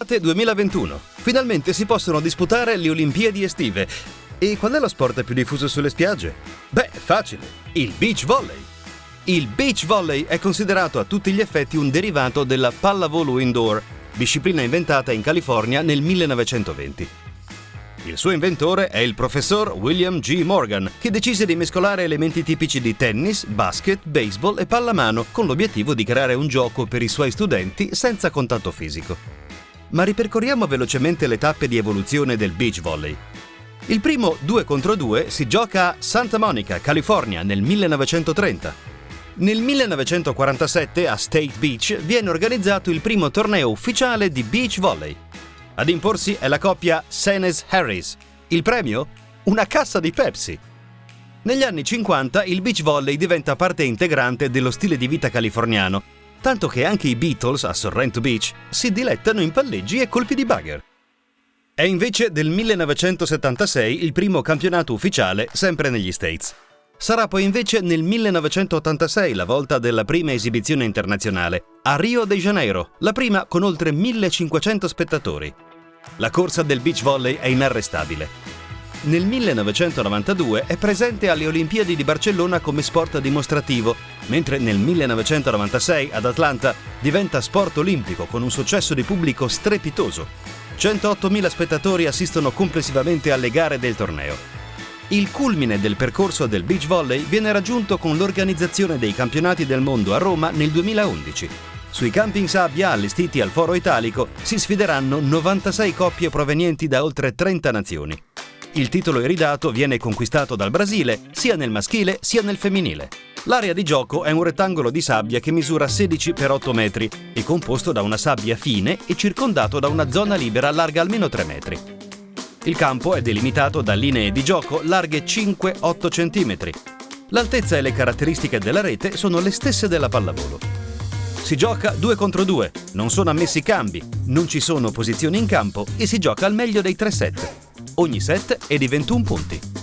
Estate 2021. Finalmente si possono disputare le Olimpiadi estive. E qual è lo sport più diffuso sulle spiagge? Beh, facile. Il beach volley. Il beach volley è considerato a tutti gli effetti un derivato della pallavolo indoor, disciplina inventata in California nel 1920. Il suo inventore è il professor William G. Morgan, che decise di mescolare elementi tipici di tennis, basket, baseball e pallamano con l'obiettivo di creare un gioco per i suoi studenti senza contatto fisico. Ma ripercorriamo velocemente le tappe di evoluzione del beach volley. Il primo 2 contro 2 si gioca a Santa Monica, California, nel 1930. Nel 1947 a State Beach viene organizzato il primo torneo ufficiale di beach volley. Ad imporsi è la coppia Senes-Harris. Il premio? Una cassa di Pepsi. Negli anni 50 il beach volley diventa parte integrante dello stile di vita californiano, tanto che anche i Beatles a Sorrento Beach si dilettano in palleggi e colpi di bugger. È invece del 1976 il primo campionato ufficiale sempre negli States. Sarà poi invece nel 1986 la volta della prima esibizione internazionale, a Rio de Janeiro, la prima con oltre 1500 spettatori. La corsa del beach volley è inarrestabile. Nel 1992 è presente alle Olimpiadi di Barcellona come sport dimostrativo, mentre nel 1996 ad Atlanta diventa sport olimpico con un successo di pubblico strepitoso. 108.000 spettatori assistono complessivamente alle gare del torneo. Il culmine del percorso del beach volley viene raggiunto con l'organizzazione dei campionati del mondo a Roma nel 2011. Sui campi in sabbia allestiti al Foro Italico si sfideranno 96 coppie provenienti da oltre 30 nazioni. Il titolo iridato viene conquistato dal Brasile sia nel maschile sia nel femminile. L'area di gioco è un rettangolo di sabbia che misura 16 x 8 metri e composto da una sabbia fine e circondato da una zona libera larga almeno 3 metri. Il campo è delimitato da linee di gioco larghe 5-8 cm. L'altezza e le caratteristiche della rete sono le stesse della pallavolo. Si gioca 2 contro 2, non sono ammessi cambi, non ci sono posizioni in campo e si gioca al meglio dei tre set. Ogni set è di 21 punti.